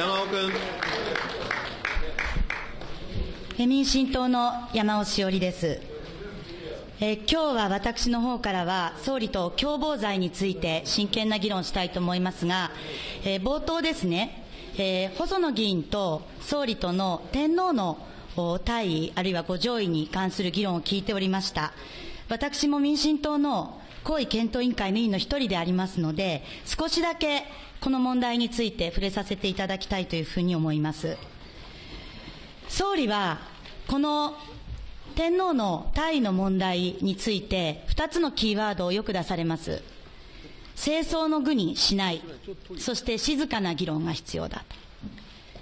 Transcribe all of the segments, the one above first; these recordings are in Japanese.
山尾君。民進党の山尾志織です。えー今日は私の方からは、総理と共謀罪について真剣な議論したいと思いますが、えー冒頭ですね、えー細野議員と総理との天皇のお大位、あるいはご上位に関する議論を聞いておりました。私も民進党の皇位検討委員会の委員の一人でありますので、少しだけこの問題について触れさせていただきたいというふうに思います。総理は、この天皇の大位の問題について、二つのキーワードをよく出されます。清掃の具にしない、そして静かな議論が必要だ。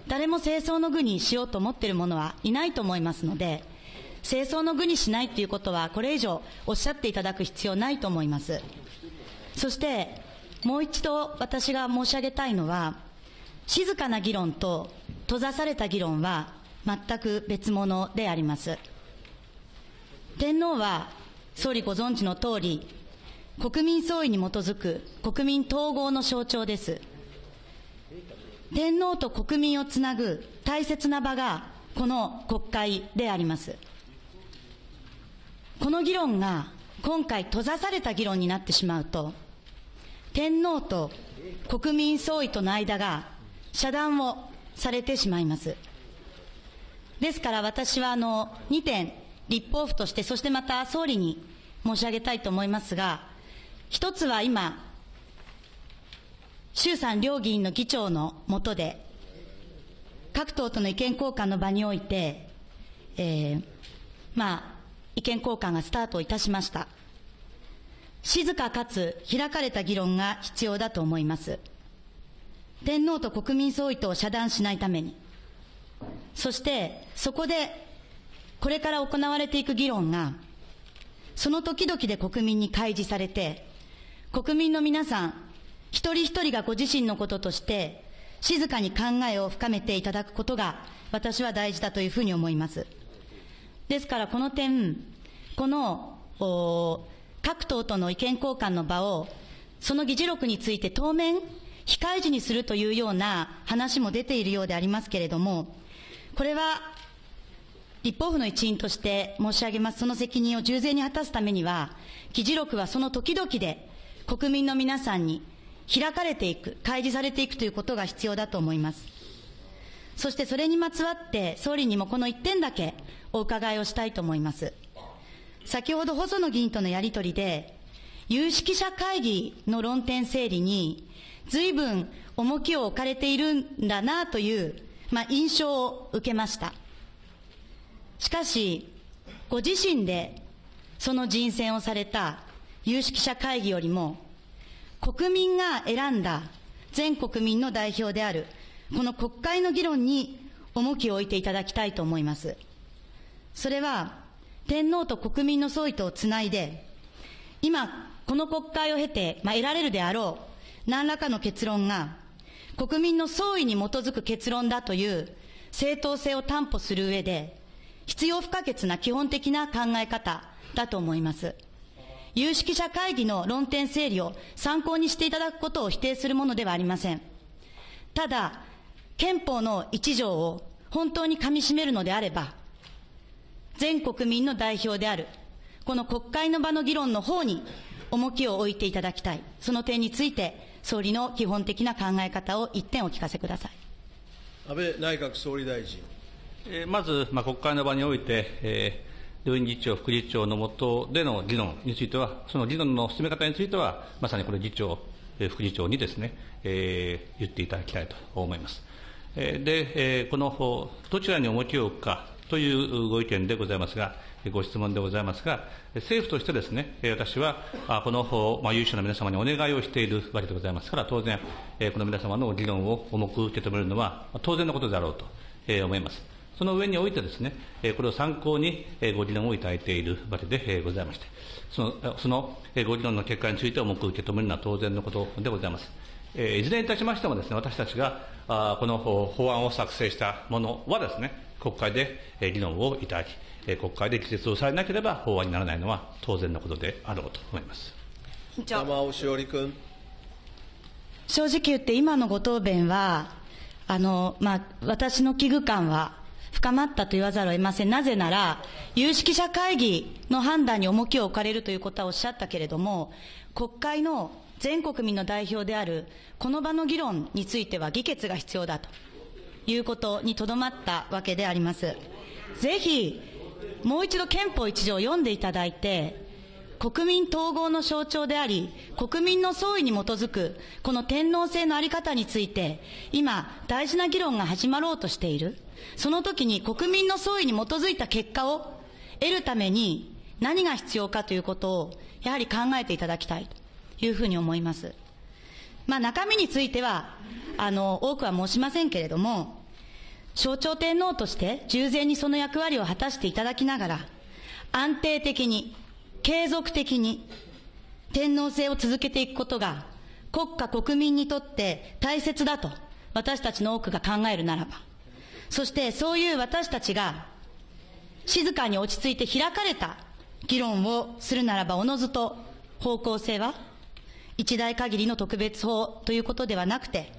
誰も清掃の具にしようと思っている者はいないと思いますので、清掃の具にしないということは、これ以上おっしゃっていただく必要ないと思います。そして、もう一度私が申し上げたいのは、静かな議論と閉ざされた議論は全く別物であります。天皇は総理ご存知の通り、国民総意に基づく国民統合の象徴です。天皇と国民をつなぐ大切な場がこの国会であります。この議論が今回閉ざされた議論になってしまうと、天皇と国民総意との間が遮断をされてしまいます。ですから私はあの2点、立法府として、そしてまた総理に申し上げたいと思いますが、一つは今、衆参両議員の議長の下で、各党との意見交換の場において、えーまあ、意見交換がスタートいたしました。静かかつ開かれた議論が必要だと思います。天皇と国民総意とを遮断しないために。そして、そこで、これから行われていく議論が、その時々で国民に開示されて、国民の皆さん、一人一人がご自身のこととして、静かに考えを深めていただくことが、私は大事だというふうに思います。ですからこの点、この、お各党との意見交換の場を、その議事録について当面、控え時にするというような話も出ているようでありますけれども、これは、立法府の一員として申し上げます、その責任を従前に果たすためには、議事録はその時々で国民の皆さんに開かれていく、開示されていくということが必要だと思います。そしてそれにまつわって、総理にもこの一点だけお伺いをしたいと思います。先ほど細野議員とのやりとりで、有識者会議の論点整理に、随分重きを置かれているんだなという、まあ、印象を受けました。しかし、ご自身でその人選をされた有識者会議よりも、国民が選んだ全国民の代表である、この国会の議論に重きを置いていただきたいと思います。それは、天皇と国民の総意とつないで、今、この国会を経て、まあ、得られるであろう、何らかの結論が、国民の総意に基づく結論だという正当性を担保する上で、必要不可欠な基本的な考え方だと思います。有識者会議の論点整理を参考にしていただくことを否定するものではありません。ただ、憲法の一条を本当に噛み締めるのであれば、全国民の代表である、この国会の場の議論の方に重きを置いていただきたい。その点について、総理の基本的な考え方を一点お聞かせください。安倍内閣総理大臣。えーまず、まあ、国会の場において、えー両院議長、副議長の下での議論については、その議論の進め方については、まさにこれ、議長、えー副議長にですね、えー言っていただきたいと思います。えーで、えーこのほどちらに重きを置くかというご意見でございますが、ご質問でございますが、政府としてですね、私は、この、まあ、有志の皆様にお願いをしているわけでございますから、当然、この皆様の議論を重く受け止めるのは、当然のことであろうと、思います。その上においてですね、これを参考にご議論をいただいているわけでございまして、そのそのご議論の結果について重く受け止めるのは当然のことでございます。えーいずれにいたしましてもですね、私たちがあーこの法法案を作成したものはですね、国会でえー議論をいただき、えー国会で議決をされなければ法案にならないのは当然のことであろうと思います。委員長山尾志織君。正直言って今のご答弁は、あの、まあ、私の危惧感は深まったと言わざるを得ません。なぜなら、有識者会議の判断に重きを置かれるということはおっしゃったけれども、国会の全国民の代表であるこの場の議論については議決が必要だということにとどまったわけであります。ぜひ、もう一度憲法一条を読んでいただいて、国民統合の象徴であり、国民の総意に基づく、この天皇制のあり方について、今、大事な議論が始まろうとしている。その時に国民の総意に基づいた結果を得るために何が必要かということを、やはり考えていただきたいいうふうに思います。まあ中身については、あの、多くは申しませんけれども、象徴天皇として従前にその役割を果たしていただきながら、安定的に、継続的に、天皇制を続けていくことが、国家国民にとって大切だと、私たちの多くが考えるならば、そしてそういう私たちが、静かに落ち着いて開かれた議論をするならば、おのずと方向性は、一代限りの特別法ということではなくて、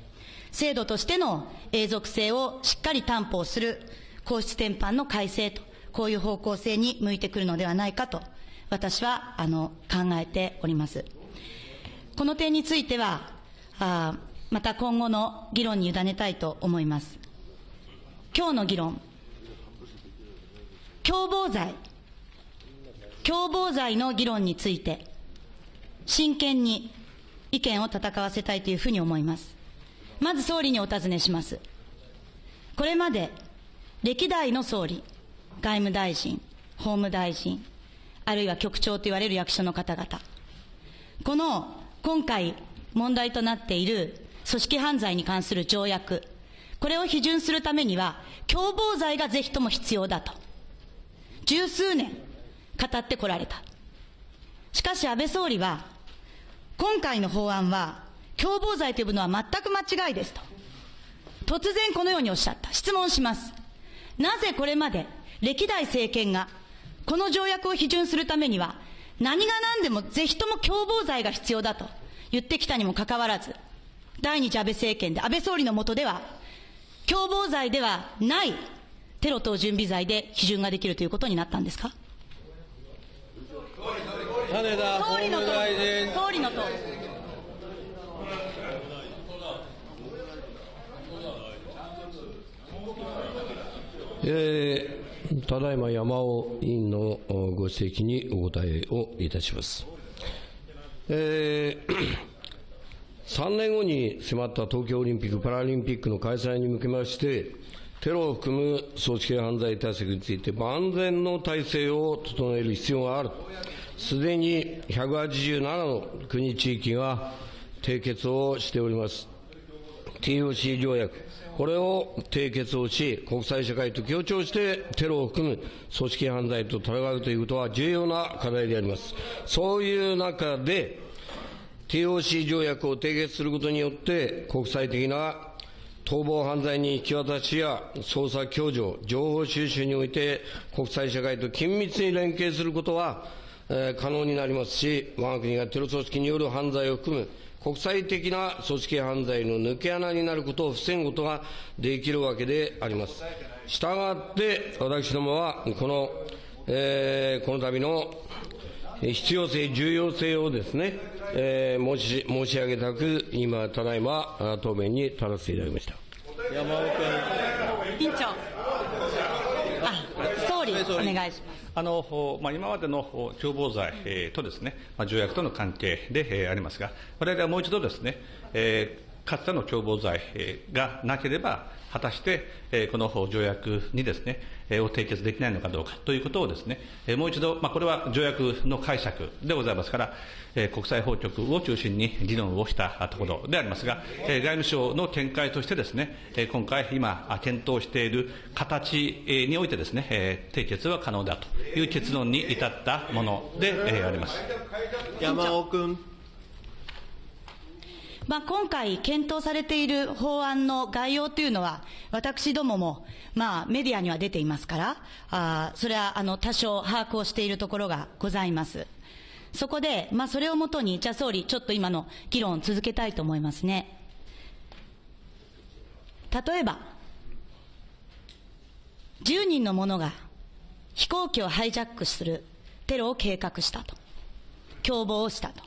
制度としての永続性をしっかり担保する皇室典範の改正と、こういう方向性に向いてくるのではないかと、私は、あの、考えております。この点については、あまた今後の議論に委ねたいと思います。今日の議論、共謀罪、共謀罪の議論について、真剣に意見を戦わせたいというふうに思います。まず総理にお尋ねします。これまで歴代の総理、外務大臣、法務大臣、あるいは局長と言われる役所の方々、この今回問題となっている組織犯罪に関する条約、これを批准するためには、共謀罪がぜひとも必要だと、十数年語ってこられた。しかし安倍総理は、今回の法案は、共謀罪というのは全く間違いですと。突然このようにおっしゃった。質問します。なぜこれまで歴代政権がこの条約を批准するためには何が何でもぜひとも共謀罪が必要だと言ってきたにもかかわらず、第二次安倍政権で安倍総理の下では共謀罪ではないテロ等準備罪で批准ができるということになったんですか？金田法務大臣。総理のと。えー、ただいま山尾委員のご指摘にお答えをいたします。えー3年後に迫った東京オリンピック・パラリンピックの開催に向けまして、テロを含む組織系犯罪対策について万全の体制を整える必要がある。すでに187の国地域が締結をしております。TOC 条約、これを締結をし、国際社会と協調してテロを含む組織犯罪と戦うということは重要な課題であります。そういう中で、TOC 条約を締結することによって、国際的な逃亡犯罪に引き渡しや捜査共助、情報収集において国際社会と緊密に連携することは、えー、可能になりますし、我が国がテロ組織による犯罪を含む国際的な組織犯罪の抜け穴になることを防ぐことができるわけであります。したがって、私どもは、この、えー、この度の必要性、重要性をですね、えー、申し申し上げたく、今、ただいま、答弁に立たせていただきました山尾君。委員長。総理、お願いします。あのまあ、今までの共謀罪、えー、とですね、まあ、条約との関係で、えー、ありますが、我々はもう一度ですね、えー、かつての共謀罪がなければ、果たして、この条約にですね、を締結できないのかどうかということをですね、もう一度、まあ、これは条約の解釈でございますから、国際法局を中心に議論をしたところでありますが、外務省の見解としてですね、今回、今、検討している形においてですね、締結は可能だという結論に至ったものであります。山尾君。まあ、今回検討されている法案の概要というのは、私どもも、まあ、メディアには出ていますから、あそれは、あの、多少把握をしているところがございます。そこで、まあ、それをもとに、じゃあ総理、ちょっと今の議論を続けたいと思いますね。例えば、10人の者が飛行機をハイジャックするテロを計画したと。共謀をしたと。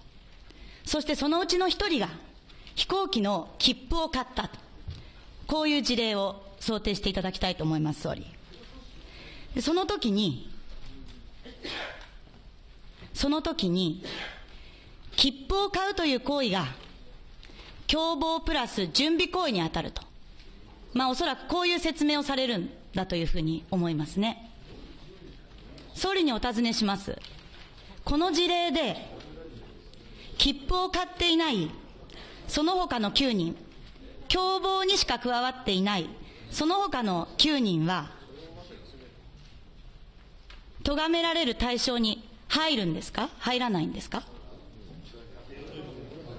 そしてそのうちの一人が飛行機の切符を買った。こういう事例を想定していただきたいと思います、総理。その時に、その時に、切符を買うという行為が、共謀プラス準備行為に当たると。まあおそらくこういう説明をされるんだというふうに思いますね。総理にお尋ねします。この事例で、切符を買っていない、その他の9人、共謀にしか加わっていない、その他の9人は、咎められる対象に入るんですか？入らないんですか？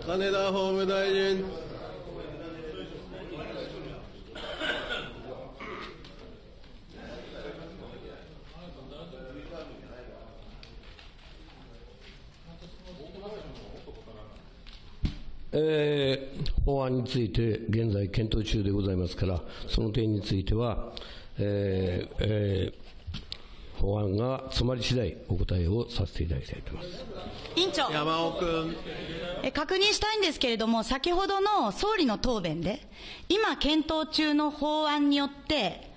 金田法務大臣。えー法案について現在検討中でございますから、その点については、えーえー法案が詰まり次第お答えをさせていただきたいと思います。委員長。山尾君。え確認したいんですけれども、先ほどの総理の答弁で、今検討中の法案によって、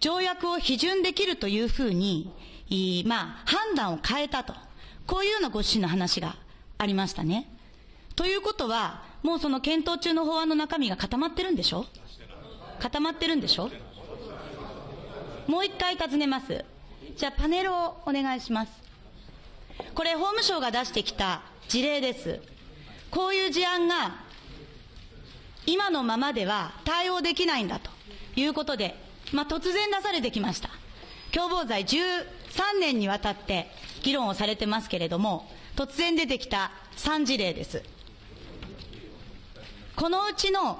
条約を批准できるというふうに、いまあ、判断を変えたと。こういうようなご指針の話がありましたね。ということは、もうその検討中の法案の中身が固まってるんでしょ？固まってるんでしょ？もう一回尋ねます。じゃあパネルをお願いします。これ法務省が出してきた事例です。こういう事案が今のままでは対応できないんだということで、まあ、突然出されてきました。共謀罪13年にわたって議論をされてますけれども、突然出てきた3事例です。このうちの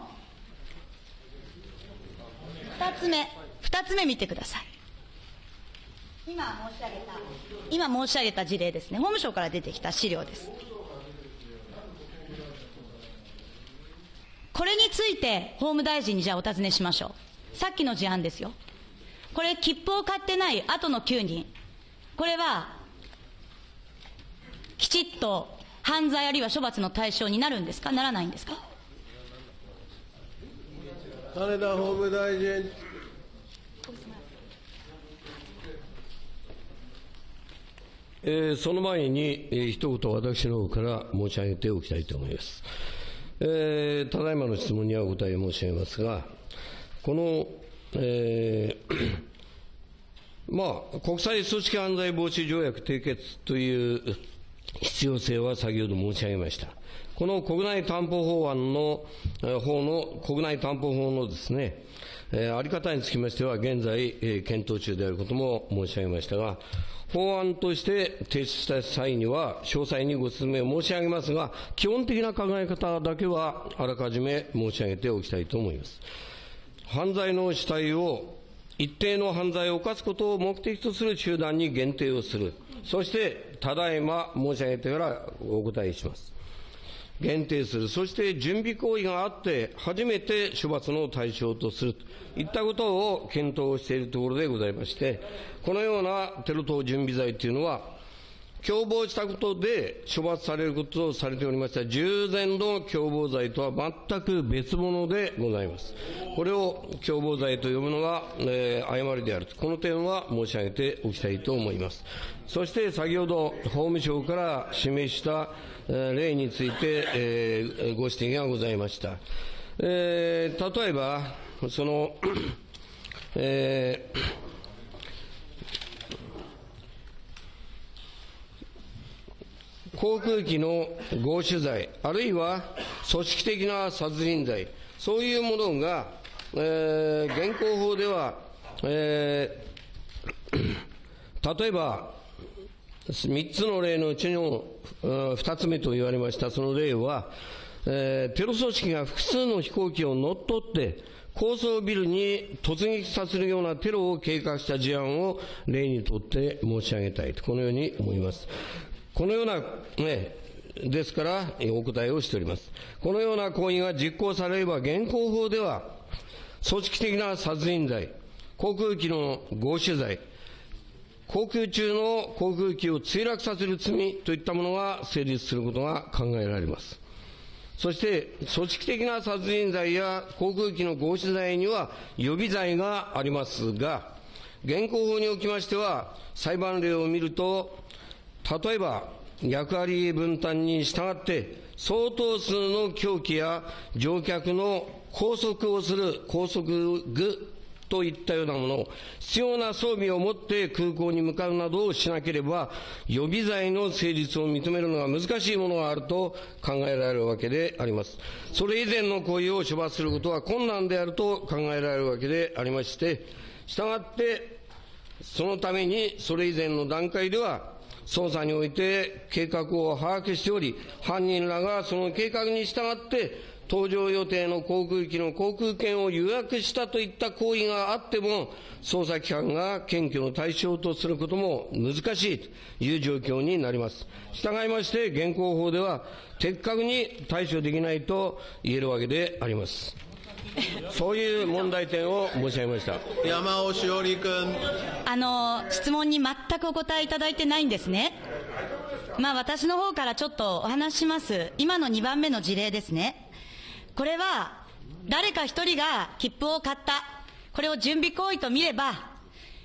2つ目、2つ目見てください。今申し上げた、今申し上げた事例ですね。法務省から出てきた資料です。これについて法務大臣にじゃあお尋ねしましょう。さっきの事案ですよ。これ切符を買ってない後の9人。これは、きちっと犯罪あるいは処罰の対象になるんですか？ならないんですか？金田法務大臣。えーその前に、えー一言私の方から申し上げておきたいと思います。えーただいまの質問にはお答え申し上げますが、この、えー まあ、国際組織犯罪防止条約締結という必要性は先ほど申し上げました。この国内担保法案の、えー法の、国内担保法のですね、えーあり方につきましては、現在、えー検討中であることも申し上げましたが、法案として提出した際には、詳細にご説明を申し上げますが、基本的な考え方だけは、あらかじめ申し上げておきたいと思います。犯罪の主体を一定の犯罪を犯すことを目的とする集団に限定をする。そして、ただいま申し上げてからお答えします。限定する。そして準備行為があって、初めて処罰の対象とする。といったことを検討しているところでございまして、このようなテロ等準備罪というのは、共謀したことで処罰されることとされておりました従前の共謀罪とは全く別物でございます。これを共謀罪と呼ぶのが、えー誤りであると。この点は申し上げておきたいと思います。そして先ほど法務省から示した、例について、えーご指摘がございました。えー例えば、その、えー航空機の強取罪、あるいは組織的な殺人罪、そういうものが、えー現行法では、えー例えば、3つの例のうちの2つ目と言われましたその例は、えーテロ組織が複数の飛行機を乗っ取って、高層ビルに突撃させるようなテロを計画した事案を例にとって申し上げたいと、このように思います。このような、ね、ですから、お答えをしております。このような行為が実行されれば、現行法では、組織的な殺人罪、航空機の強取罪、航空中の航空機を墜落させる罪といったものが成立することが考えられます。そして、組織的な殺人罪や航空機の強取罪には予備罪がありますが、現行法におきましては、裁判例を見ると、例えば、役割分担に従って、相当数の凶器や乗客の拘束をする拘束具といったようなもの、必要な装備を持って空港に向かうなどをしなければ、予備罪の成立を認めるのが難しいものがあると考えられるわけであります。それ以前の行為を処罰することは困難であると考えられるわけでありまして、したがって、そのためにそれ以前の段階では、捜査において計画を把握しており、犯人らがその計画に従って、搭乗予定の航空機の航空券を予約したといった行為があっても、捜査機関が検挙の対象とすることも難しいという状況になります。従いまして、現行法では、的確に対処できないと言えるわけであります。そういう問題点を申し上げました。山尾志織君。あの、質問に全くお答えいただいてないんですね。まあ私の方からちょっとお話しします。今の2番目の事例ですね。これは、誰か一人が切符を買った。これを準備行為と見れば、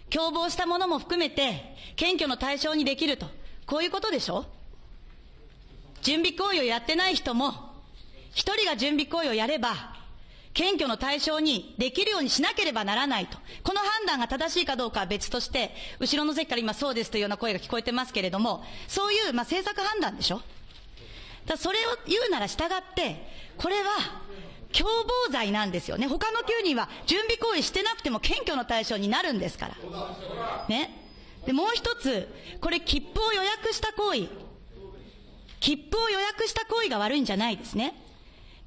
共謀したものも含めて、検挙の対象にできると。こういうことでしょ？準備行為をやってない人も、一人が準備行為をやれば、検挙の対象にできるようにしなければならないと。この判断が正しいかどうかは別として、後ろの席から今そうですというような声が聞こえてますけれども、そういう、まあ、政策判断でしょ？だそれを言うなら従って、これは、共謀罪なんですよね。他の9人は準備行為してなくても検挙の対象になるんですから。ね。で、もう一つ、これ切符を予約した行為。切符を予約した行為が悪いんじゃないですね。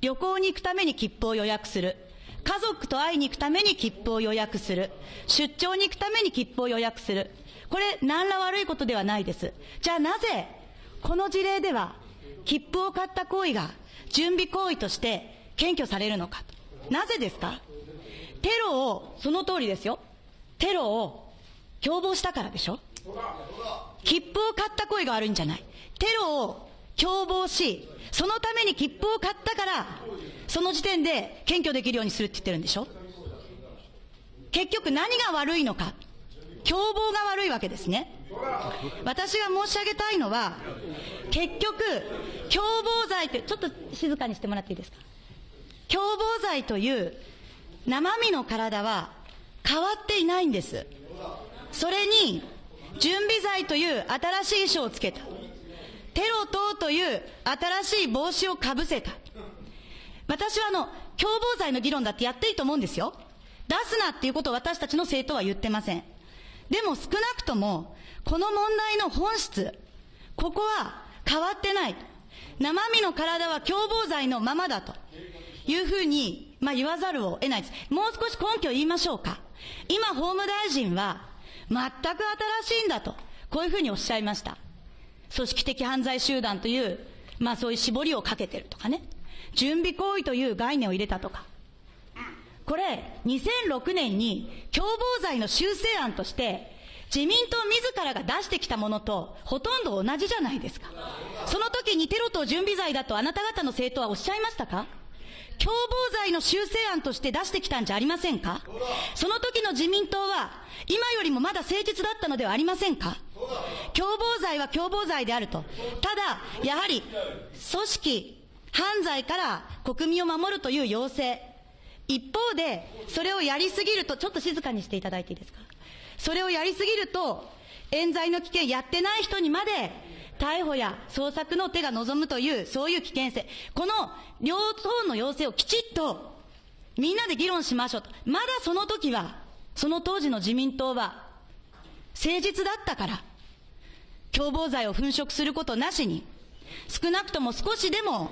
旅行に行くために切符を予約する。家族と会いに行くために切符を予約する。出張に行くために切符を予約する。これ、何ら悪いことではないです。じゃあなぜ、この事例では、切符を買った行為が準備行為として検挙されるのか。なぜですか？テロを、その通りですよ。テロを共謀したからでしょ切符を買った行為が悪いんじゃない。テロを共謀し、そのために切符を買ったから、その時点で検挙できるようにするって言ってるんでしょ結局何が悪いのか。共謀が悪いわけですね。私が申し上げたいのは、結局、共謀罪って、ちょっと静かにしてもらっていいですか？共謀罪という生身の体は変わっていないんです。それに、準備罪という新しい衣装をつけた。テロ等という新しい帽子をかぶせた。私はあの、共謀罪の議論だってやっていいと思うんですよ。出すなっていうことを私たちの政党は言ってません。でも少なくとも、この問題の本質、ここは変わってない。生身の体は共謀罪のままだというふうに、まあ、言わざるを得ないです。もう少し根拠を言いましょうか。今、法務大臣は、全く新しいんだと、こういうふうにおっしゃいました。組織的犯罪集団という、まあそういう絞りをかけてるとかね。準備行為という概念を入れたとか。これ、2006年に共謀罪の修正案として、自民党自らが出してきたものとほとんど同じじゃないですか。その時にテロ等準備罪だとあなた方の政党はおっしゃいましたか？共謀罪の修正案として出してきたんじゃありませんか？その時の自民党は、今よりもまだ誠実だったのではありませんか？共謀罪は共謀罪であると。ただ、やはり、組織、犯罪から国民を守るという要請。一方で、それをやりすぎると、ちょっと静かにしていただいていいですか？それをやりすぎると、冤罪の危険やってない人にまで、逮捕や捜索の手が望むという、そういう危険性。この両党の要請をきちっと、みんなで議論しましょうと。まだその時は、その当時の自民党は、誠実だったから、共謀罪を粉飾することなしに、少なくとも少しでも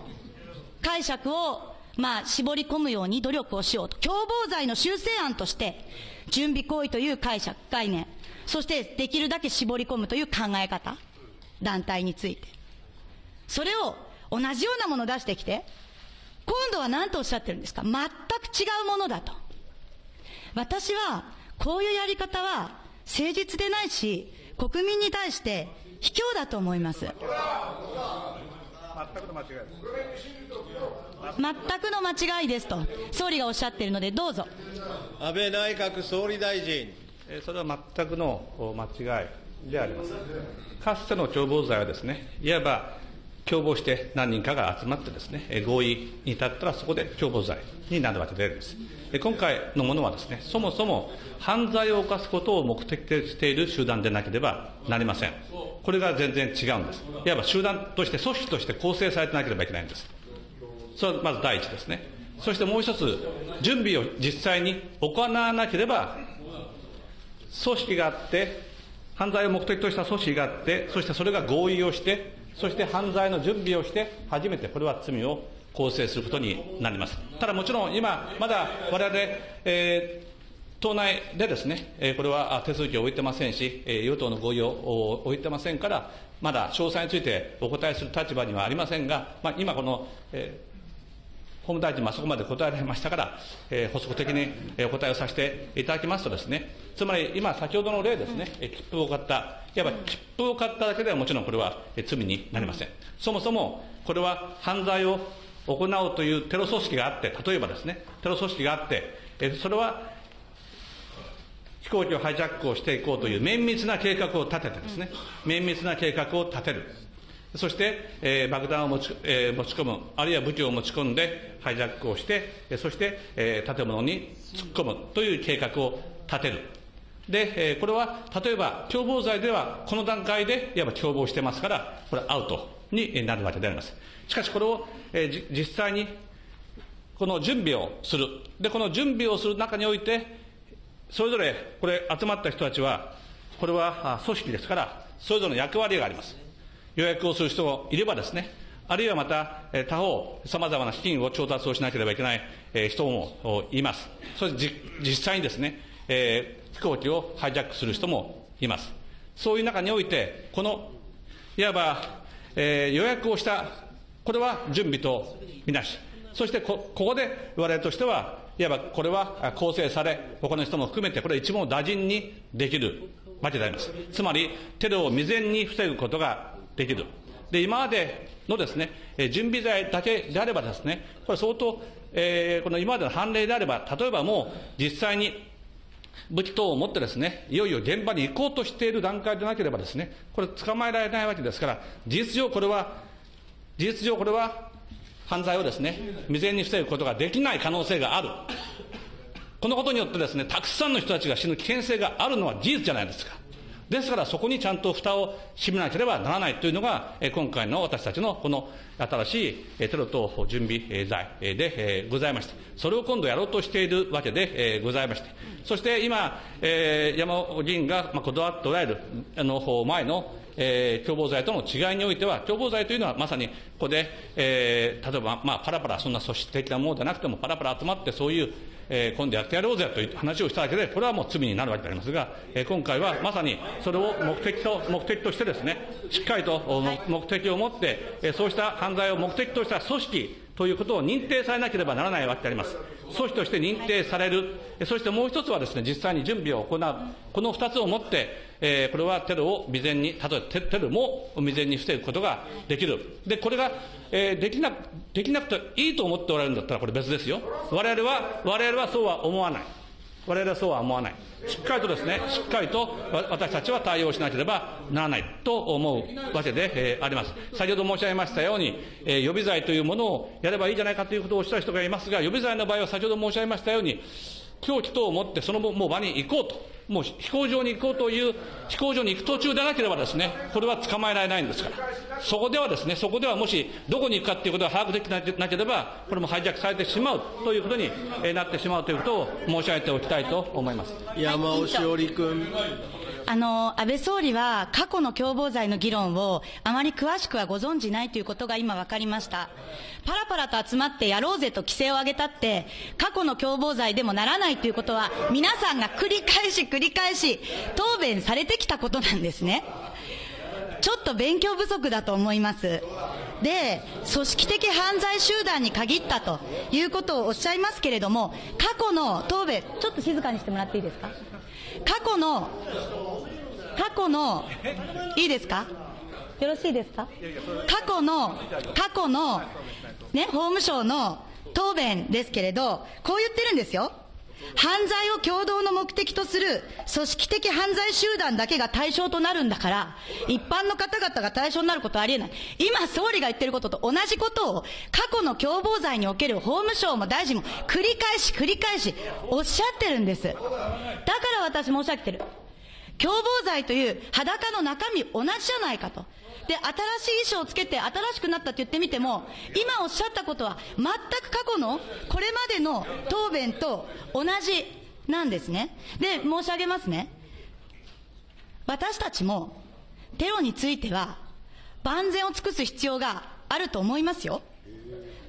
解釈を、まあ、絞り込むように努力をしようと。共謀罪の修正案として、準備行為という解釈、概念、そしてできるだけ絞り込むという考え方、団体について。それを同じようなものを出してきて、今度は何とおっしゃってるんですか？全く違うものだと。私は、こういうやり方は誠実でないし、国民に対して卑怯だと思います。全くの間違いです。全くの間違いですと、総理がおっしゃっているので、どうぞ。安倍内閣総理大臣。えーそれは全くのお間違いであります。かつての共謀罪はですね、いわば共謀して何人かが集まってですね、合意に至ったらそこで共謀罪になるわけであります。今回のものはですね、そもそも犯罪を犯すことを目的としている集団でなければなりません。これが全然違うんです。いわば集団として、組織として構成されてなければいけないんです。それはまず第一ですね。そしてもう一つ、準備を実際に行わなければ組織があって、犯罪を目的とした組織があって、そしてそれが合意をして、そして犯罪の準備をして、初めてこれは罪を構成することになります。ただもちろん今、まだ我々、えー党内でですね、えこれは手続きを置いてませんし、え与党の合意を置いてませんから、まだ詳細についてお答えする立場にはありませんが、まあ、今この、え法務大臣もあそこまで答えられましたから、えー補足的にえーお答えをさせていただきますとですね、つまり今、先ほどの例ですね、えー切符を買った、いわば切符を買っただけではもちろんこれはえー罪になりません。そもそもこれは犯罪を行おうというテロ組織があって、例えばですね、テロ組織があって、えーそれは飛行機をハイジャックをしていこうという綿密な計画を立ててですね、綿密な計画を立てる。そして、えー爆弾を持ち,、えー持ち込む、あるいは武器を持ち込んでハイジャックをして、そして、えー建物に突っ込むという計画を立てる。で、えーこれは例えば共謀罪ではこの段階でいわば共謀してますから、これアウトになるわけであります。しかしこれを、えー実際にこの準備をする。で、この準備をする中において、それぞれ、これ、集まった人たちは、これは組織ですから、それぞれの役割があります。予約をする人もいればですね、あるいはまた、えー他方、様々な資金を調達をしなければいけない、人もいます。そして実際にですね、えー飛行機をハイジャックする人もいます。そういう中において、この、いわば、えー予約をした、これは準備とみなし、そしてこここで我々としては、いわばこれは構成され、他の人も含めて、これは一網打尽にできるわけであります。つまり、テロを未然に防ぐことができる。で、今までのですね、準備罪だけであればですね、これ相当、えーこの今までの判例であれば、例えばもう実際に武器等を持ってですね、いよいよ現場に行こうとしている段階でなければですね、これ捕まえられないわけですから、事実上これは、事実上これは犯罪をですね、未然に防ぐことができない可能性がある。このことによってですね、たくさんの人たちが死ぬ危険性があるのは事実じゃないですか。ですからそこにちゃんと蓋を閉めなければならないというのが、今回の私たちのこの新しいテロ等準備罪でございまして、それを今度やろうとしているわけでございまして、そして今、山尾議員がこだわっておられるあの前の共謀罪との違いにおいては、共謀罪というのはまさにここで、例えば、まあ、パラパラ、そんな組織的なものでなくても、パラパラ集まって、そういう、えー今度やってやろうぜという話をしただけで、これはもう罪になるわけでありますが、えー今回はまさにそれを目的と目的としてですね、しっかりと目的を持って、えーそうした犯罪を目的とした組織ということを認定されなければならないわけであります。組織として認定される、そしてもう一つはですね、実際に準備を行う、この二つをもって、えーこれはテロを未然に、例えばテテロも未然に防ぐことができる。で、これが、えーできな、できなくていいと思っておられるんだったらこれ別ですよ。我々は、我々はそうは思わない。我々はそうは思わない。しっかりとですね、しっかりと私たちは対応しなければならないと思うわけで、あります。先ほど申し上げましたように、予備罪というものをやればいいじゃないかということをおっしゃる人がいますが、予備罪の場合は先ほど申し上げましたように、凶器等を持ってそのもう場に行こうと、もう飛行場に行こうという、飛行場に行く途中でなければですね、これは捕まえられないんですから。そこではですね、そこではもしどこに行くかということが把握できなければ、これもハイジャックされてしまうということになってしまうということを申し上げておきたいと思います。山尾志織君。あの、安倍総理は過去の共謀罪の議論をあまり詳しくはご存じないということが今分かりました。パラパラと集まってやろうぜと規制を上げたって、過去の共謀罪でもならないということは、皆さんが繰り返し繰り返し答弁されてきたことなんですね。ちょっと勉強不足だと思います。で、組織的犯罪集団に限ったということをおっしゃいますけれども、過去の答弁、ちょっと静かにしてもらっていいですか？過去の、過去の、いいですか？よろしいですか？過去の、過去の、ね、法務省の答弁ですけれど、こう言ってるんですよ。犯罪を共同の目的とする組織的犯罪集団だけが対象となるんだから、一般の方々が対象になることはありえない。今、総理が言ってることと同じことを、過去の共謀罪における法務省も大臣も繰り返し繰り返しおっしゃってるんです。だか私申し上げてる。共謀罪という裸の中身同じじゃないかと。で、新しい衣装をつけて新しくなったって言ってみても、今おっしゃったことは全く過去のこれまでの答弁と同じなんですね。で、申し上げますね。私たちもテロについては万全を尽くす必要があると思いますよ。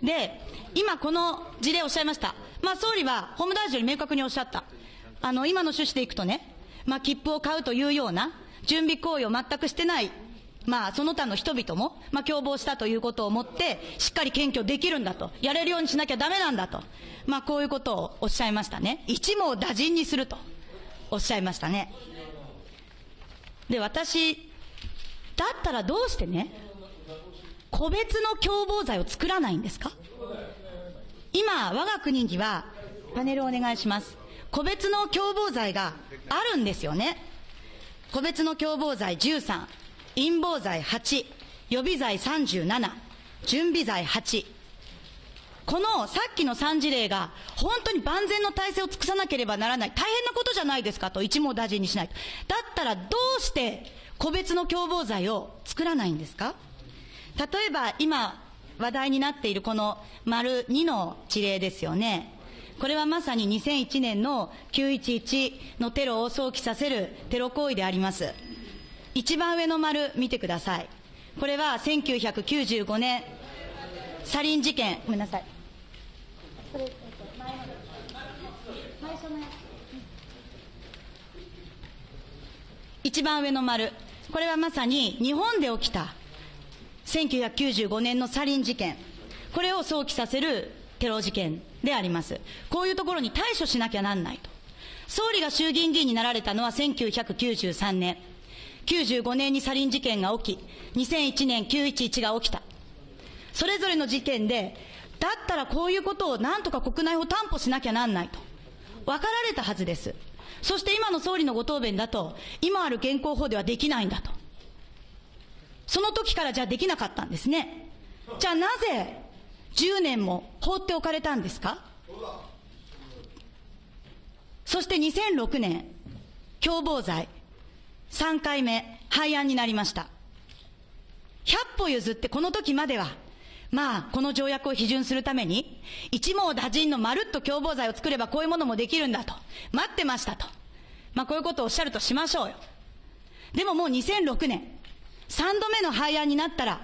で、今この事例をおっしゃいました。まあ総理は法務大臣より明確におっしゃった。あの、今の趣旨でいくとね、まあ切符を買うというような準備行為を全くしてないまあ、その他の人々も、まあ、共謀したということをもって、しっかり検挙できるんだと。やれるようにしなきゃダメなんだと。まあ、こういうことをおっしゃいましたね。一網打尽にすると。おっしゃいましたね。で、私、だったらどうしてね、個別の共謀罪を作らないんですか？今、我が国には、パネルお願いします。個別の共謀罪があるんですよね。個別の共謀罪13。陰謀罪8、予備罪37、準備罪8。このさっきの3事例が本当に万全の体制を尽くさなければならない大変なことじゃないですかと一網打尽にしないと。だったらどうして個別の共謀罪を作らないんですか？例えば今話題になっているこの丸2の事例ですよね。これはまさに2001年の911のテロを想起させるテロ行為であります。一番上の丸見てください。これは1995年、サリン事件、ごめんなさい。一番上の丸。これはまさに日本で起きた1995年のサリン事件。これを想起させるテロ事件であります。こういうところに対処しなきゃなんないと。総理が衆議院議員になられたのは1993年。95年にサリン事件が起き、2001年911が起きた。それぞれの事件で、だったらこういうことをなんとか国内を担保しなきゃなんないと。分かられたはずです。そして今の総理のご答弁だと、今ある現行法ではできないんだと。その時からじゃあできなかったんですね。じゃあなぜ10年も放っておかれたんですか？そして2006年、共謀罪、3回目、廃案になりました。100歩譲ってこの時までは、まあ、この条約を批准するために、一網打尽のまるっと共謀罪を作ればこういうものもできるんだと。待ってましたと。まあ、こういうことをおっしゃるとしましょうよ。でももう2006年、3度目の廃案になったら、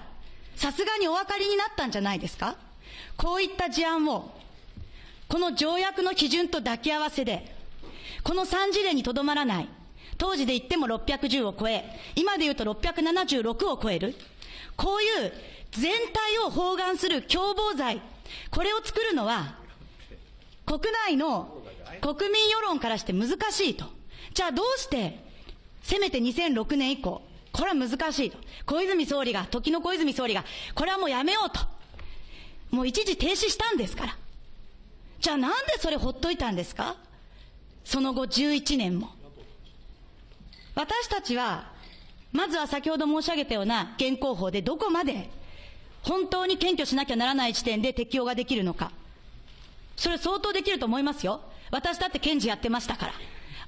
さすがにお分かりになったんじゃないですか？こういった事案を、この条約の基準と抱き合わせで、この3事例にとどまらない、当時で言っても610を超え、今で言うと676を超える。こういう全体を包含する共謀罪、これを作るのは、国内の国民世論からして難しいと。じゃあどうして、せめて2006年以降、これは難しいと。小泉総理が、時の小泉総理が、これはもうやめようと。もう一時停止したんですから。じゃあなんでそれほっといたんですか？その後11年も。私たちは、まずは先ほど申し上げたような現行法でどこまで本当に検挙しなきゃならない時点で適用ができるのか。それ相当できると思いますよ。私だって検事やってましたから。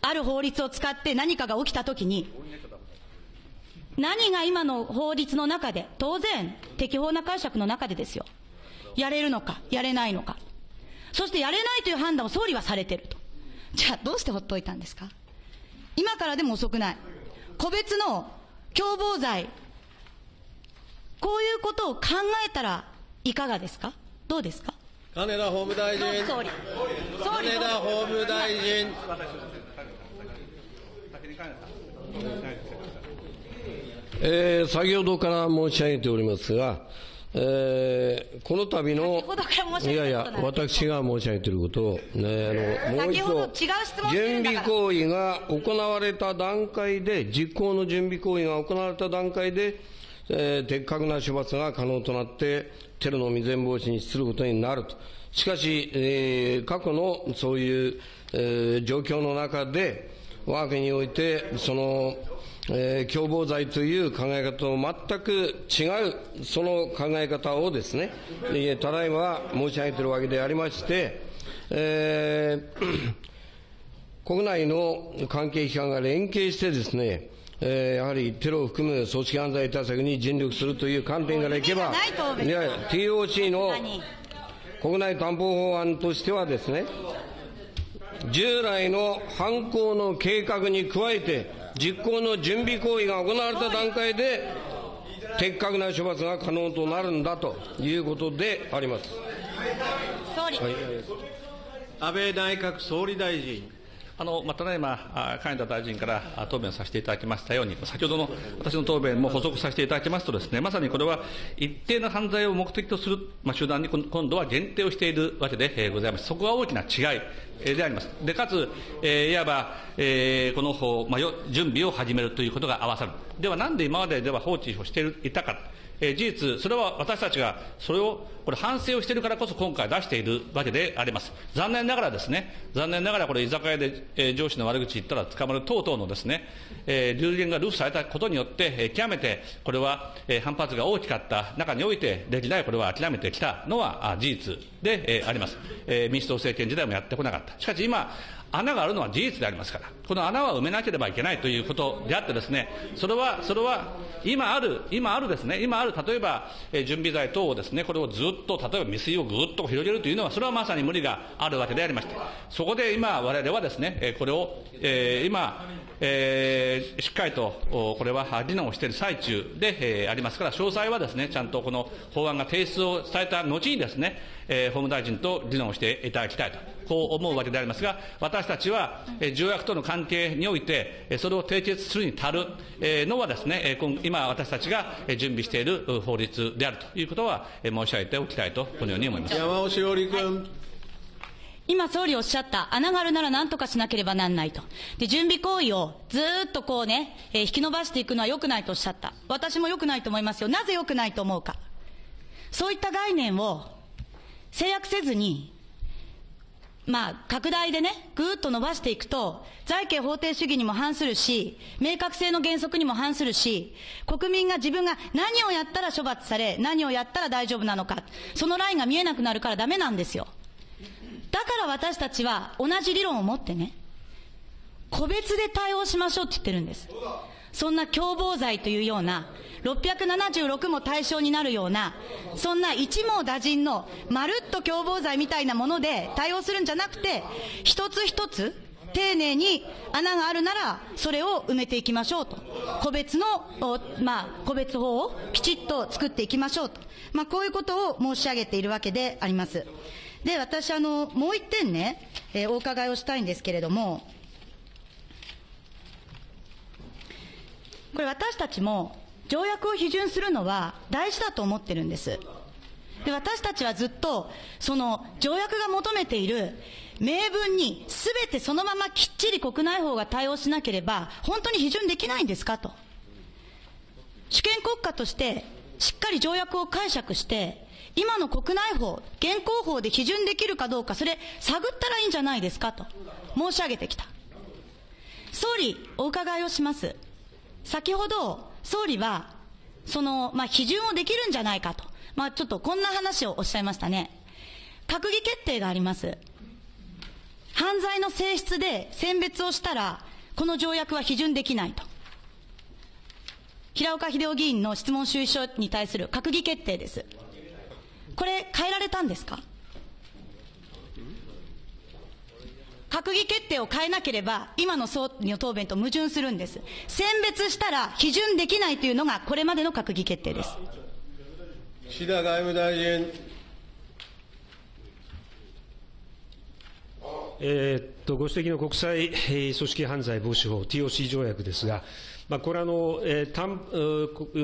ある法律を使って何かが起きたときに、何が今の法律の中で、当然、適法な解釈の中でですよ。やれるのか、やれないのか。そしてやれないという判断を総理はされてると。じゃあどうしてほっといたんですか？今からでも遅くない。個別の共謀罪、こういうことを考えたらいかがですか？どうですか？金田法務大臣。総理。総理。金田法務大臣。えー先ほどから申し上げておりますが、えーこの度のいやいや私が申し上げていることを、ね、あのもう一度準備行為が行われた段階で実行の準備行為が行われた段階で、えー的確な処罰が可能となってテロの未然防止に資することになると。しかし、えー過去のそういう、えー状況の中で我が国においてそのえー共謀罪という考え方と全く違う、その考え方をですね、えーただいま申し上げているわけでありまして、えー国内の関係機関が連携してですね、えーやはりテロを含む組織犯罪対策に尽力するという観点からいけば、いや TOC の何国内担保法案としてはですね、従来の犯行の計画に加えて、実行の準備行為が行われた段階で、的確な処罰が可能となるんだということであります。総理、安倍内閣総理大臣。あのまあただいま、あ金田大臣から答弁させていただきましたように、先ほどの私の答弁も補足させていただきますとです、ね、まさにこれは一定の犯罪を目的とする、まあ、集団に今度は限定をしているわけで、ございます。そこが大きな違いであります。で、かつ、えーいわば、えーこの方、まあ、準備を始めるということが合わさる。では、なんで今まででは放置をしていたか。えー事実、それは私たちがそれをこれ反省をしているからこそ今回出しているわけであります。残念ながらですね、残念ながらこれ居酒屋で、えー上司の悪口言ったら捕まる等々のですね、えー流言が流布されたことによって、えー極めてこれは、えー反発が大きかった中において、歴代これは諦めてきたのはあ事実で、えーあります、えー民主党政権時代もやってこなかった。しかし今、穴があるのは事実でありますから、この穴は埋めなければいけないということであってですね、それは、それは、今ある、今あるですね、今ある、例えば、え準備剤等をですね、これをずっと、例えば未遂をぐっと広げるというのは、それはまさに無理があるわけでありまして、そこで今、我々はですね、えこれを、え今、えーしっかりと、おこれは議論をしている最中で、えーありますから、詳細はですね、ちゃんとこの法案が提出をされた後にですね、えー法務大臣と議論をしていただきたいと、こう思うわけでありますが、私たちは、えー条約との関係において、えーそれを締結するに足るえーのはですね、えー今今私たちがえー準備しているう法律であるということは、えー申し上げておきたいと、このように思います。山尾志織君。今総理おっしゃった、穴があるなら何とかしなければなんないと。で、準備行為をずーっとこうね、えー引き伸ばしていくのは良くないとおっしゃった。私も良くないと思いますよ。なぜ良くないと思うか。そういった概念を制約せずに、まあ、拡大でね、ぐーっと伸ばしていくと、財形法定主義にも反するし、明確性の原則にも反するし、国民が自分が何をやったら処罰され、何をやったら大丈夫なのか、そのラインが見えなくなるからダメなんですよ。だから私たちは同じ理論を持ってね、個別で対応しましょうって言ってるんです。そんな共謀罪というような、676も対象になるような、そんな一網打尽のまるっと共謀罪みたいなもので対応するんじゃなくて、一つ一つ丁寧に穴があるなら、それを埋めていきましょうと。個別の、まあ、個別法をきちっと作っていきましょうと。まあ、こういうことを申し上げているわけであります。で、私、あの、もう一点ね、えーお伺いをしたいんですけれども、これ私たちも条約を批准するのは大事だと思ってるんです。で、私たちはずっと、その条約が求めている明文にすべてそのままきっちり国内法が対応しなければ、本当に批准できないんですかと。主権国家として、しっかり条約を解釈して、今の国内法、現行法で批准できるかどうか、それ探ったらいいんじゃないですかと申し上げてきた。総理、お伺いをします。先ほど、総理は、その、まあ、批准をできるんじゃないかと。まあ、ちょっとこんな話をおっしゃいましたね。閣議決定があります。犯罪の性質で選別をしたら、この条約は批准できないと。平岡秀夫議員の質問主意書に対する閣議決定です。これ、変えられたんですか？閣議決定を変えなければ、今の総理の答弁と矛盾するんです。選別したら批准できないというのが、これまでの閣議決定です。岸田外務大臣。えーっとご指摘の国際えー組織犯罪防止法 TOC 条約ですが、まあ、これはあの、えー、たん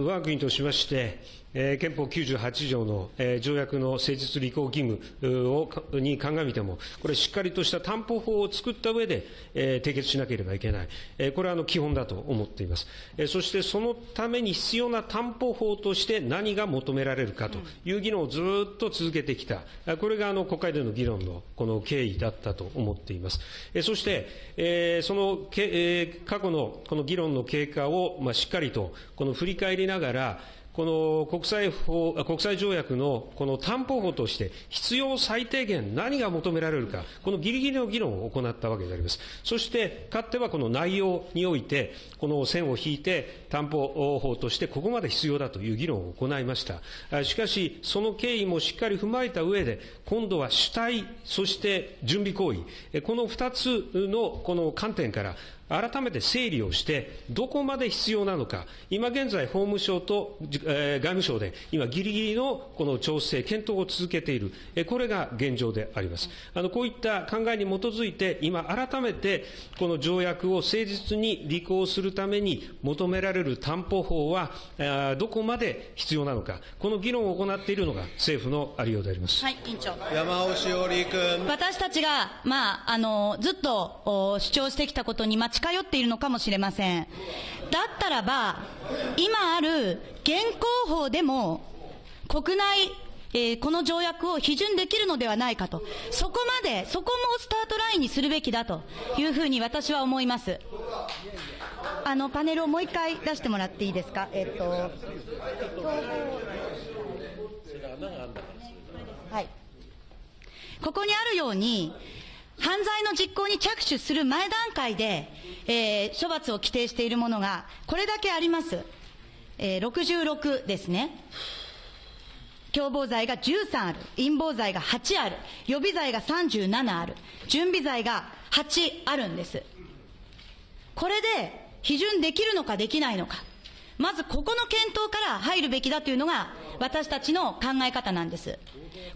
我が国としまして、えー憲法98条の、えー条約の誠実履行義務をかに鑑みても、これ、しっかりとした担保法を作った上で、えー締結しなければいけない、えーこれはあの基本だと思っています。えーそしてそのために必要な担保法として何が求められるかという議論をずっと続けてきた、あこれがあの国会での議論のこの経緯だったと思っています。えーそして、えーその過去のこの議論の経過を、まあ、しっかりとこの振り返りながら、この国際法、国際条約のこの担保法として必要最低限何が求められるか、このギリギリの議論を行ったわけであります。そして、かつてはこの内容において、この線を引いて担保法としてここまで必要だという議論を行いました。しかし、その経緯もしっかり踏まえた上で、今度は主体、そして準備行為、この二つのこの観点から、改めて整理をして、どこまで必要なのか、今現在、法務省と、じえー外務省で、今、ぎりぎりのこの調整、検討を続けている、えーこれが現状であります。あのこういった考えに基づいて、今、改めてこの条約を誠実に履行するために求められる担保法は、あーどこまで必要なのか、この議論を行っているのが政府のありようであります。はい、委員長。山尾志織君。私たちが、まあ、あの、ずっとお主張してきたことに、まあ、近寄っているのかもしれません。だったらば、今ある現行法でも、国内、えーこの条約を批准できるのではないかと。そこまで、そこもスタートラインにするべきだというふうに私は思います。あの、パネルをもう一回出してもらっていいですか？えっと、はい。ここにあるように、犯罪の実行に着手する前段階で、えー処罰を規定しているものが、これだけあります。えー66ですね。共謀罪が13ある。陰謀罪が8ある。予備罪が37ある。準備罪が8あるんです。これで批准できるのかできないのか。まずここの検討から入るべきだというのが私たちの考え方なんです。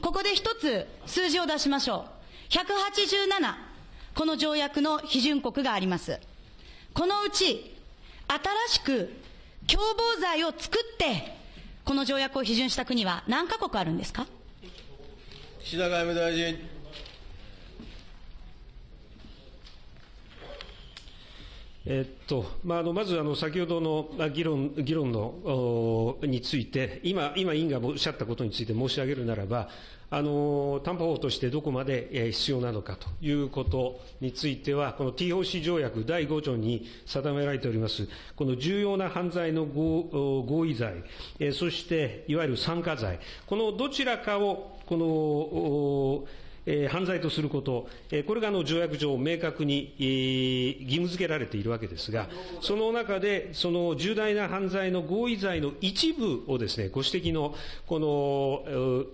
ここで一つ数字を出しましょう。187、この条約の批准国があります。このうち、新しく共謀罪を作って、この条約を批准した国は何カ国あるんですか？岸田外務大臣。えっとまあ、あのまずあの先ほどのあ議論議論のおについて、今、今委員がおっしゃったことについて申し上げるならば、あの担保法としてどこまで必要なのかということについては、この TOC 条約第5条に定められております、この重要な犯罪の合意罪、そしていわゆる参加罪、このどちらかを、このえ犯罪とすること、えーこれがあの条約上、明確に、義務付けられているわけですが、その中で、その重大な犯罪の合意罪の一部をですね、ご指摘のこの、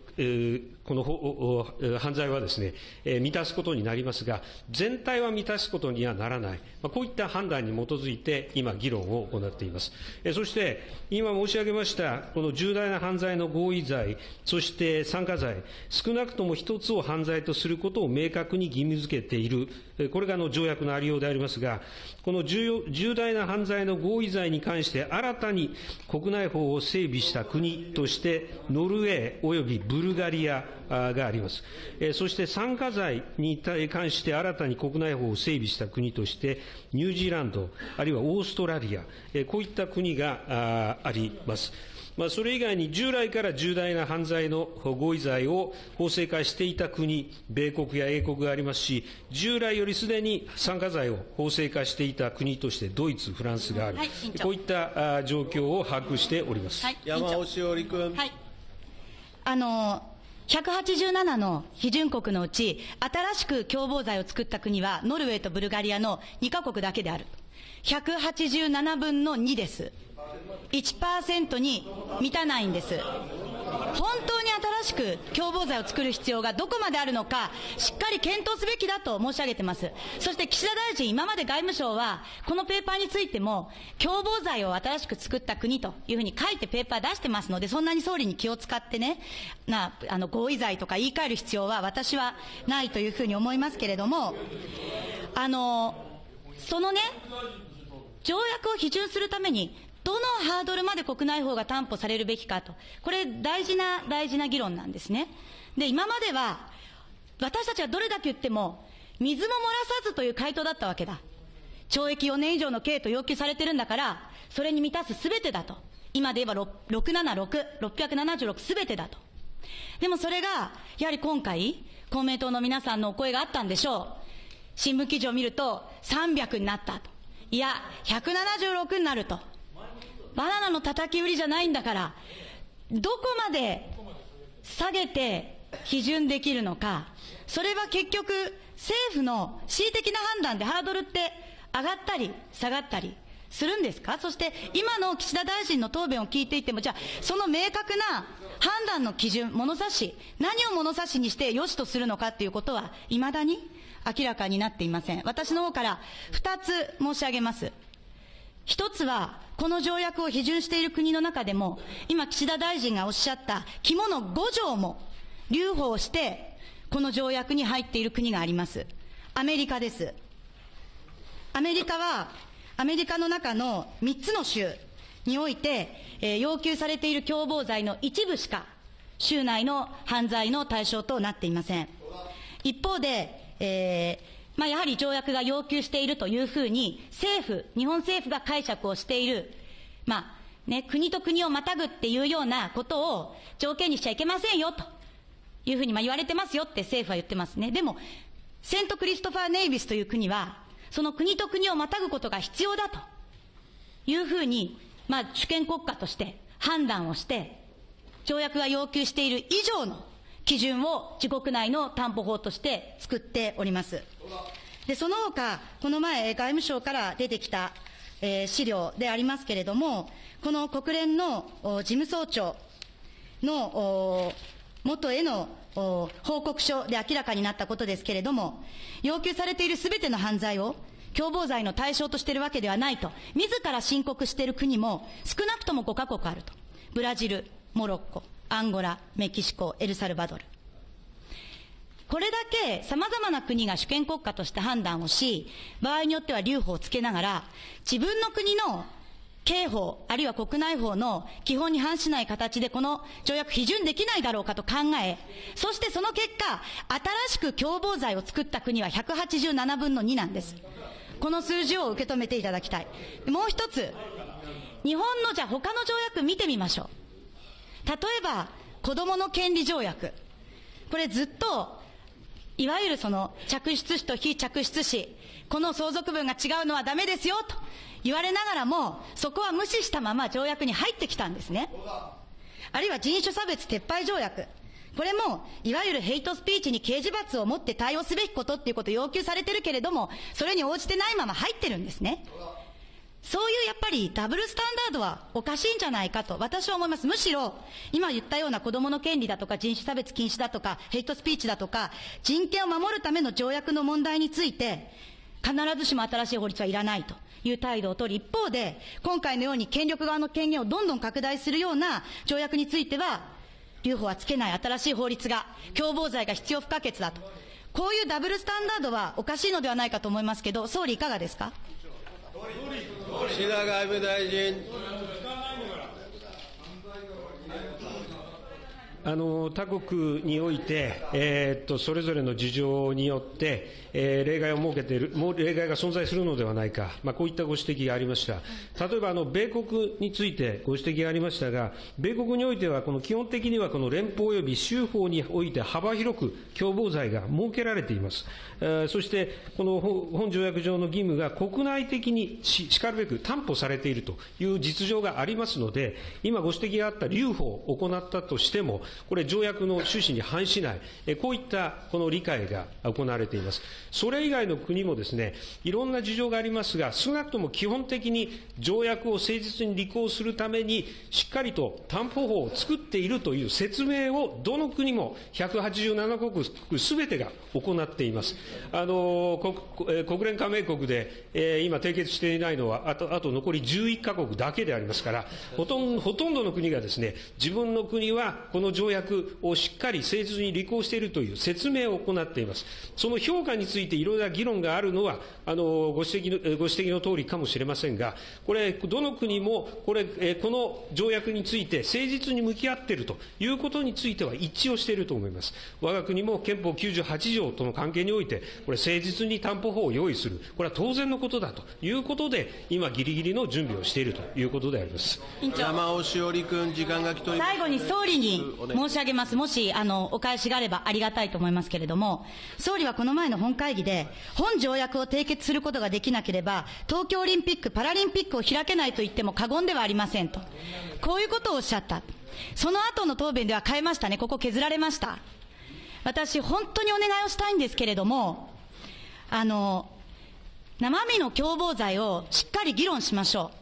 この犯罪はですね、満たすことになりますが、全体は満たすことにはならない、こういった判断に基づいて、今、議論を行っています。そして、今申し上げました、この重大な犯罪の合意罪、そして参加罪、少なくとも一つを犯罪とすることを明確に義務付けている、これがの条約のありようでありますが、この重要重大な犯罪の合意罪に関して、新たに国内法を整備した国として、ノルウェーおよびブルガリアあがあります。えーそして参加罪に関して新たに国内法を整備した国として、ニュージーランド、あるいはオーストラリア、えーこういった国がああります。まあ、それ以外に従来から重大な犯罪の合意罪を法制化していた国、米国や英国がありますし、従来よりすでに参加罪を法制化していた国としてドイツ、フランスがある、はいこういったあ状況を把握しております。はい、山尾志織君。はい。あの、187の批准国のうち、新しく共謀罪を作った国は、ノルウェーとブルガリアの2カ国だけである。187分の2です。1%に満たないんです。本当に新しく共謀罪を作る必要がどこまであるのか、しっかり検討すべきだと申し上げてます。そして岸田大臣、今まで外務省は、このペーパーについても、共謀罪を新しく作った国というふうに書いてペーパー出してますので、そんなに総理に気を使ってね、な、あの、合意罪とか言い換える必要は私はないというふうに思いますけれども、あの、そのね、条約を批准するために、どのハードルまで国内法が担保されるべきかと、これ、大事な、大事な議論なんですね。で、今までは、私たちはどれだけ言っても、水も漏らさずという回答だったわけだ。懲役4年以上の刑と要求されてるんだから、それに満たすすべてだと。今で言えば676、676すべてだと。でもそれが、やはり今回、公明党の皆さんのお声があったんでしょう。新聞記事を見ると、300になったと。いや、176になると。バナナの叩き売りじゃないんだから、どこまで下げて批准できるのか、それは結局、政府の恣意的な判断でハードルって上がったり下がったりするんですか？そして今の岸田大臣の答弁を聞いていても、じゃあ、その明確な判断の基準、物差し、何を物差しにして良しとするのかっていうことは、未だに明らかになっていません。私の方から二つ申し上げます。一つは、この条約を批准している国の中でも、今岸田大臣がおっしゃった肝の5条も留保をして、この条約に入っている国があります。アメリカです。アメリカは、アメリカの中の3つの州において、えー要求されている共謀罪の一部しか、州内の犯罪の対象となっていません。一方で、えーまあ、やはり条約が要求しているというふうに、政府、日本政府が解釈をしている、まあ、ね、国と国をまたぐっていうようなことを条件にしちゃいけませんよ、というふうにまあ言われてますよって政府は言ってますね。でも、セントクリストファー・ネイビスという国は、その国と国をまたぐことが必要だというふうに、まあ、主権国家として判断をして、条約が要求している以上の基準を自国内の担保法として作っております。で、その他、この前、外務省から出てきた、えー資料でありますけれども、この国連の事務総長の元への報告書で明らかになったことですけれども、要求されているすべての犯罪を共謀罪の対象としているわけではないと、自ら申告している国も少なくとも5カ国あると。ブラジル、モロッコ、アンゴラ、メキシコ、エルサルバドル。これだけ様々な国が主権国家として判断をし、場合によっては留保をつけながら、自分の国の刑法、あるいは国内法の基本に反しない形でこの条約批准できないだろうかと考え、そしてその結果、新しく共謀罪を作った国は187分の2なんです。この数字を受け止めていただきたい。もう一つ、日本のじゃあ他の条約見てみましょう。例えば、子供の権利条約。これずっと、いわゆるその着出子と非着出子、この相続分が違うのはダメですよと言われながらも、そこは無視したまま条約に入ってきたんですね。あるいは人種差別撤廃条約。これも、いわゆるヘイトスピーチに刑事罰を持って対応すべきことっていうことを要求されてるけれども、それに応じてないまま入ってるんですね。そういうやっぱりダブルスタンダードはおかしいんじゃないかと私は思います。むしろ、今言ったような子供の権利だとか人種差別禁止だとかヘイトスピーチだとか人権を守るための条約の問題について必ずしも新しい法律はいらないという態度を取り一方で今回のように権力側の権限をどんどん拡大するような条約については留保はつけない新しい法律が共謀罪が必要不可欠だと。こういうダブルスタンダードはおかしいのではないかと思いますけど、総理いかがですか？岸田外務大臣。あの他国において、えーっとそれぞれの事情によって、えー例外を設けている、もう例外が存在するのではないか、まあ、こういったご指摘がありました。例えばあの米国についてご指摘がありましたが、米国においてはこの基本的にはこの連邦及び州法において幅広く共謀罪が設けられています。えーそして、この本条約上の義務が国内的にししかるべく担保されているという実情がありますので、今ご指摘があった留保を行ったとしても、これ条約の趣旨に反しない、えこういったこの理解が行われています。それ以外の国もですね、いろんな事情がありますが、少なくとも基本的に条約を誠実に履行するために、しっかりと担保法を作っているという説明を、どの国も187国すべてが行っています。あの国え国連加盟国で、えー今締結していないのは、あとあと残り11カ国だけでありますから、ほとんどほとんどの国がですね、自分の国はこの条条約をしっかり誠実に履行しているという説明を行っています。その評価についていろいろな議論があるのは、あのご指摘のご指摘の通りかもしれませんが、これ、どの国もこれ、この条約について誠実に向き合っているということについては一致をしていると思います。我が国も憲法98条との関係において、これ、誠実に担保法を用意する、これは当然のことだということで、今、ぎりぎりの準備をしているということであります。山尾志織君、時間が来ております。最後に総理に申し上げます。もし、あの、お返しがあればありがたいと思いますけれども、総理はこの前の本会議で、本条約を締結することができなければ、東京オリンピック・パラリンピックを開けないと言っても過言ではありませんと。こういうことをおっしゃった。その後の答弁では変えましたね。ここ削られました。私、本当にお願いをしたいんですけれども、あの、生身の共謀罪をしっかり議論しましょう。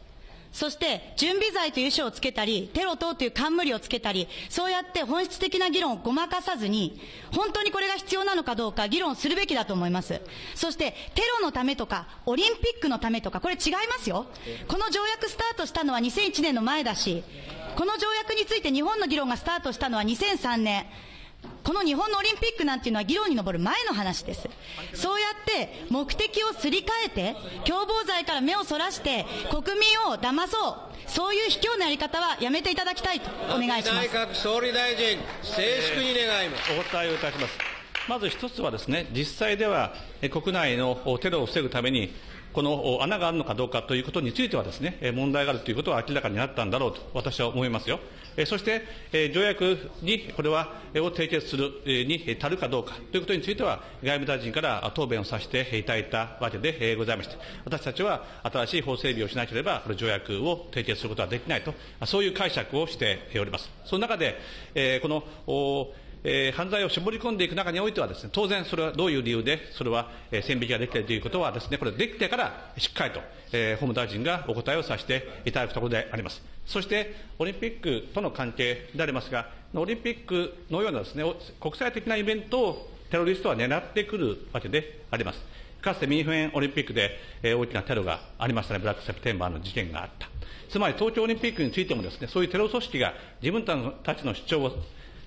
そして、準備罪という書をつけたり、テロ等という冠をつけたり、そうやって本質的な議論をごまかさずに、本当にこれが必要なのかどうか議論するべきだと思います。そして、テロのためとか、オリンピックのためとか、これ違いますよ。この条約スタートしたのは2001年の前だし、この条約について日本の議論がスタートしたのは2003年。この日本のオリンピックなんていうのは議論に上る前の話です。そうやって目的をすり替えて、共謀罪から目をそらして、国民を騙そう。そういう卑怯なやり方はやめていただきたいとお願いします。内閣総理大臣、静粛に願います。お答えをいたします。まず一つはですね、実際ではえ国内のテロを防ぐために、この穴があるのかどうかということについてはですね、問題があるということは明らかになったんだろうと私は思いますよ。そして、条約にこれは、を締結するに足るかどうかということについては、外務大臣から答弁をさせていただいたわけでございまして、私たちは新しい法整備をしなければ、これ条約を締結することはできないと、そういう解釈をしております。その中で、このえー、犯罪を絞り込んでいく中においてはですね、当然それはどういう理由で、それは、えー、線引きができているということはですね、これできてからしっかりと、えー、法務大臣がお答えをさせていただくところであります。そして、オリンピックとの関係でありますが、オリンピックのようなですね、国際的なイベントをテロリストは狙ってくるわけであります。かつてミニフェンオリンピックで、えー、大きなテロがありましたね、ブラックセプテンバーの事件があった。つまり東京オリンピックについてもですね、そういうテロ組織が自分たちの主張を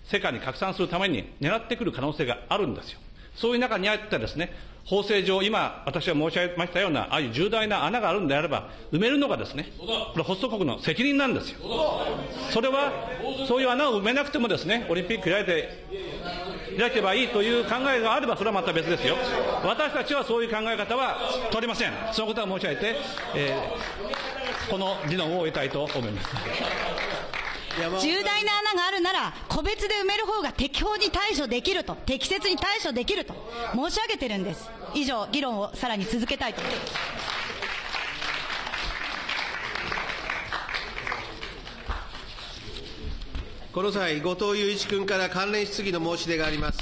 世界に拡散するために狙ってくる可能性があるんですよ。そういう中にあってですね、法制上、今、私が申し上げましたような、ああいう重大な穴があるんであれば、埋めるのがですね、これ、ホスト国の責任なんですよ。それは、そういう穴を埋めなくてもですね、オリンピック開いて、開けばいいという考えがあれば、それはまた別ですよ。私たちはそういう考え方は取りません。そのことは申し上げて、えー、この議論を終えたいと思います。重大な穴があるなら、個別で埋める方が適法に対処できると、適切に対処できると申し上げてるんです。以上、議論をさらに続けたいと思います。この際、後藤祐一君から関連質疑の申し出があります。